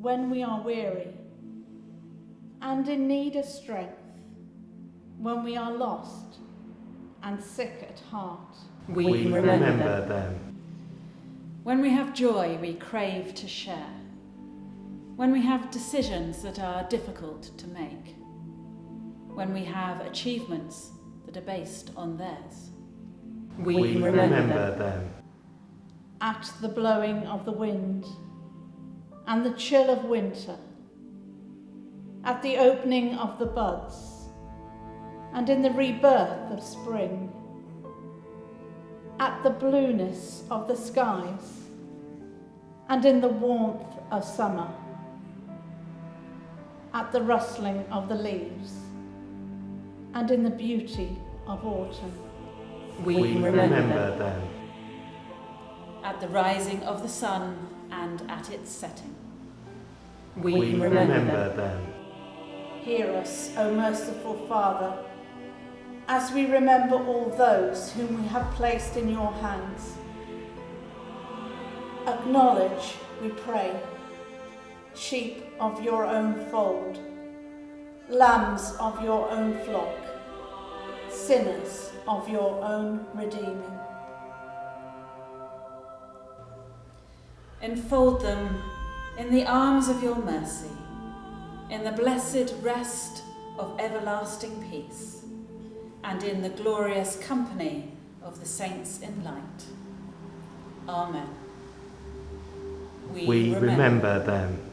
when we are weary and in need of strength, when we are lost and sick at heart. We, We remember, remember them. them. When we have joy, we crave to share. When we have decisions that are difficult to make. When we have achievements that are based on theirs. We, We remember them. At the blowing of the wind and the chill of winter, at the opening of the buds, and in the rebirth of spring, at the blueness of the skies, and in the warmth of summer, at the rustling of the leaves, and in the beauty of autumn. We, We remember them. At the rising of the sun and at its setting. We remember them. Hear us, O merciful Father, as we remember all those whom we have placed in your hands. Acknowledge, we pray, sheep of your own fold, lambs of your own flock, sinners of your own redeeming. Enfold them in the arms of your mercy, in the blessed rest of everlasting peace, and in the glorious company of the saints in light. Amen. We remember them.